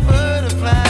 butterfly.